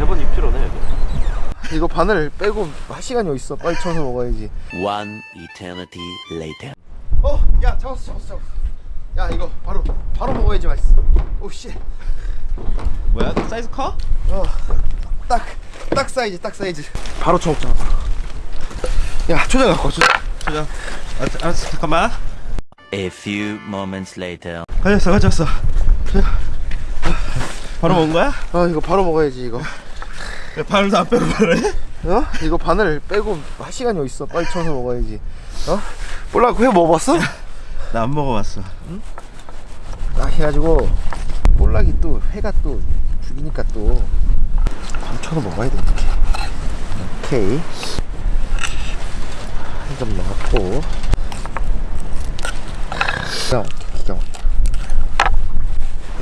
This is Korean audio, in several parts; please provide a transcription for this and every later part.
8번 입질오네 이거 바늘 빼고 할 시간이 어딨어 빨리 쳐서 먹어야지 One eternity later. 어, 야 잡았어, 잡았어, 잡았어. 야 이거 바로 바로 먹어야지 맛있어. 오 씨. 뭐야 사이즈 커? 어, 딱, 딱 사이즈, 딱 사이즈. 바로 쳐먹자. 야 초장 갖고 와, 초장. 초장 아, 알았어 잠깐만 A few moments later. 가졌어 가졌어 바로 먹은 거야? 아 이거 바로 먹어야지 이거. 야, 바늘도 안 빼고 해? 어? 이거 바늘 빼고 할 시간이 어딨어? 빨리 쳐서 먹어야지. 어? 몰라, 회 먹어봤어? 나 안 먹어봤어 딱 해가지고 볼락이 또 회가 또 죽이니까 또 삼천원 먹어야 돼 이렇게 오케이 한 점 넣었고 기가 막혀 기가 막혀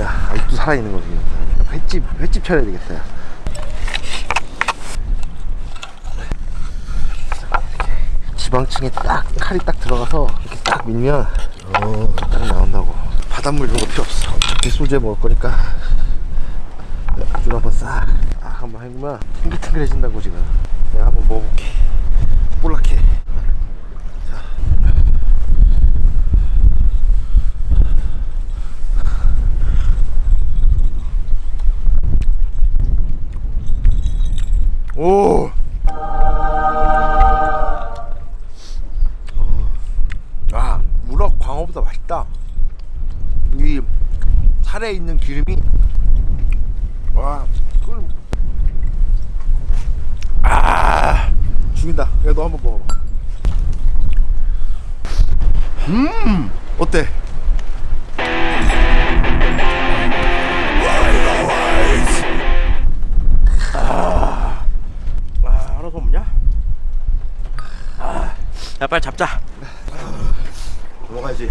야 아직도 살아있는 거지 횟집 횟집 차려야 되겠다 야. 이렇게 지방층에 딱 칼이 딱 들어가서 이렇게 딱 밀면 어, 딱 나온다고. 바닷물 이런 거 필요 없어. 소주에 먹을 거니까. 줄 한번 싹, 싹 한번 해보면 탱글탱글해진다고 지금. 내가 한번 먹어볼게. 볼락해. 자. 오 광어보다 맛있다. 이 살에 있는 기름이 와, 그걸 아, 죽인다. 야, 너 한번 먹어봐. 음, 어때? 아, 아, 알아서 없냐? 야 빨리 잡자 먹어야지.